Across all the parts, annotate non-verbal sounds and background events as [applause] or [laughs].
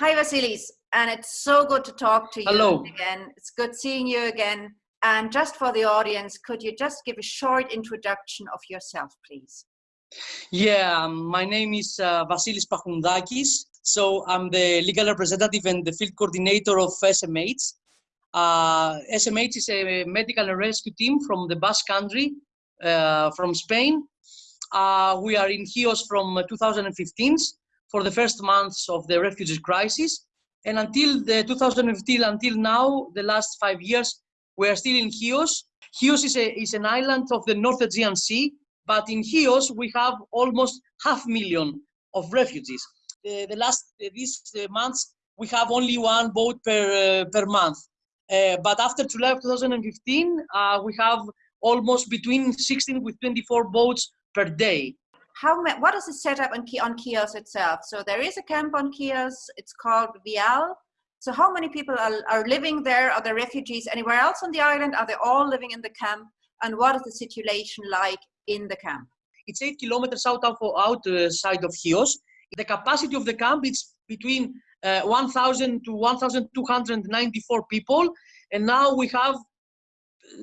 Hi, Vasilis, and it's so good to talk to you Hello. again. It's good seeing you again. And just for the audience, could you just give a short introduction of yourself, please? Yeah, um, my name is uh, Vasilis Pachoundakis. So I'm the legal representative and the field coordinator of SMH. Uh, SMH is a medical and rescue team from the Basque Country, uh, from Spain. Uh, we are in Chios from 2015 for the first months of the refugee crisis. And until the 2015, until now, the last five years, we are still in Chios. Chios is, a, is an island of the North Aegean Sea, but in Chios we have almost half million of refugees. The, the last uh, these uh, months we have only one boat per uh, per month, uh, but after July of 2015 uh, we have almost between 16 with 24 boats per day. How what is the setup on, on Chios itself? So there is a camp on Chios. It's called Vial. So how many people are, are living there? Are there refugees anywhere else on the island? Are they all living in the camp? And what is the situation like in the camp? It's eight kilometers out of outside of Chios. The capacity of the camp is between uh, 1,000 to 1,294 people, and now we have,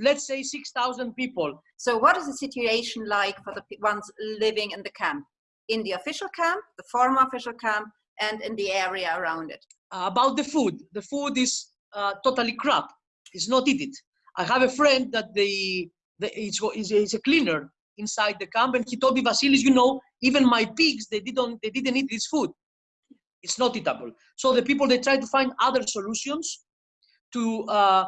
let's say, 6,000 people. So what is the situation like for the ones living in the camp? In the official camp, the former official camp, and in the area around it? Uh, about the food, the food is uh, totally crap. It's not eaten. I have a friend that they, they it's, it's, it's a cleaner inside the camp, and he told me, Vasilis, you know, even my pigs, they didn't, they didn't eat this food. It's not eatable. So the people they try to find other solutions to uh,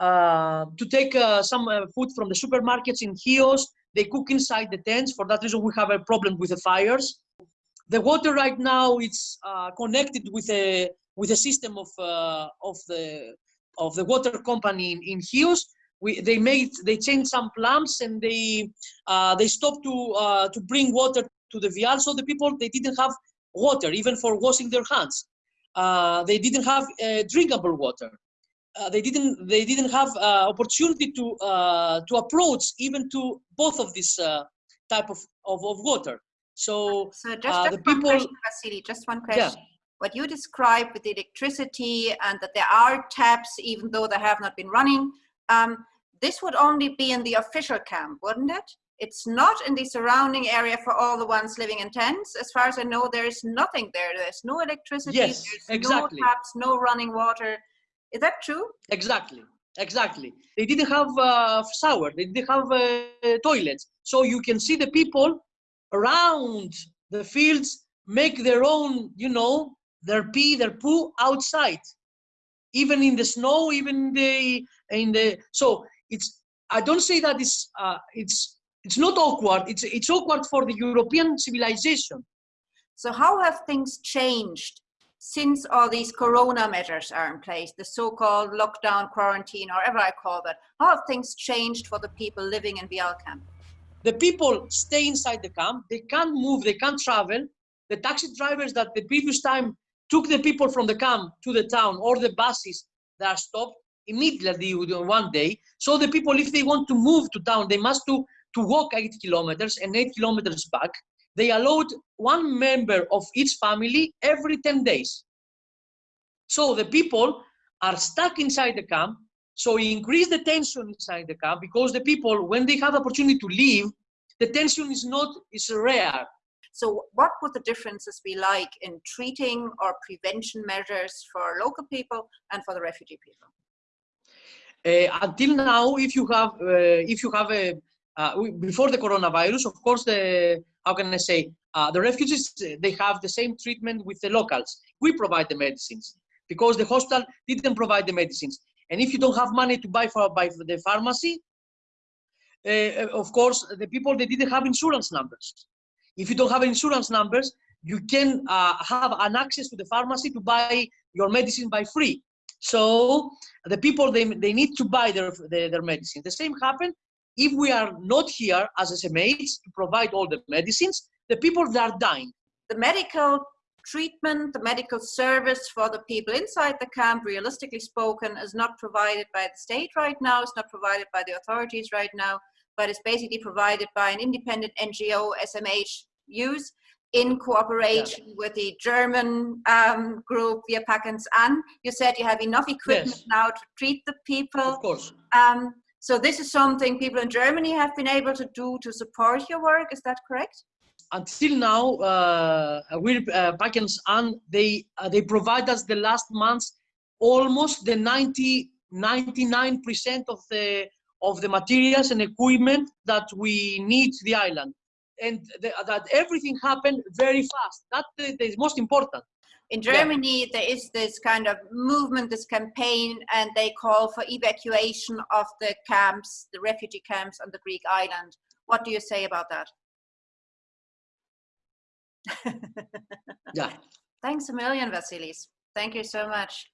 to take uh, some uh, food from the supermarkets in Chios. They cook inside the tents. For that reason, we have a problem with the fires. The water right now it's uh, connected with a with a system of uh, of the of the water company in, in Chios. We, they made they changed some plants and they uh, they stopped to uh, to bring water to the vial. So the people they didn't have water even for washing their hands. Uh, they didn't have uh, drinkable water. Uh, they didn't they didn't have uh, opportunity to uh, to approach even to both of this uh, type of, of, of water. So So just, Uh, just the one people- question, Vasily, just one question Yeah. What you described with the electricity and that there are taps, even though they have not been running, um, this would only be in the official camp, wouldn't it? It's not in the surrounding area for all the ones living in tents. As far as I know, there is nothing there. There's no electricity, Yes, there's exactly. no taps, no running water. Is that true? Exactly, exactly. They didn't have uh, shower. They didn't have uh, toilets. So you can see the people around the fields make their own, you know, their pee, their poo outside, even in the snow, even in the in the. So it's. I don't say that it's uh, it's it's not awkward. It's it's awkward for the European civilization. So how have things changed since all these corona measures are in place, the so-called lockdown, quarantine, or whatever I call that? How have things changed for the people living in Vial camp? the people stay inside the camp they can't move they can't travel the taxi drivers that the previous time took the people from the camp to the town or the buses that are stopped immediately one day so the people if they want to move to town they must to to walk eight kilometers and eight kilometers back they allowed one member of each family every 10 days so the people are stuck inside the camp so we increase the tension inside the camp because the people, when they have opportunity to leave, the tension is not is rare. So what would the differences be like in treating or prevention measures for local people and for the refugee people? Uh, until now, if you have uh, if you have a uh, we- before the coronavirus, of course, the how can I say uh, the refugees they have the same treatment with the locals. We provide the medicines because the hospital didn't provide the medicines. And if you don't have money to buy for by the pharmacy, uh, of course, the people they didn't have insurance numbers. If you don't have insurance numbers, you can uh, have an access to the pharmacy to buy your medicine by free. So the people they, they need to buy their, their their medicine. The same happen if we are not here as SMH to provide all the medicines. The people that are dying. The medical treatment, the medical service for the people inside the camp, realistically spoken, is not provided by the state right now, it's not provided by the authorities right now, but it's basically provided by an independent NGO, SMH use. in cooperation with the German um, group Wir packen's an. You said you have enough equipment Yes. now to treat the people. Of course. Um, so this is something people in Germany have been able to do to support your work. Is that correct? Until now, uh, we uh, packen's an they uh, they provide us the last months almost the 90 99 percent of the of the materials and equipment that we need the island, and the, that everything happened very fast. That is most important. In Yeah. Germany, there is this kind of movement, this campaign, and they call for evacuation of the camps, the refugee camps on the Greek island. What do you say about that? Yeah. [laughs] Thanks a million, Vasilis. Thank you so much.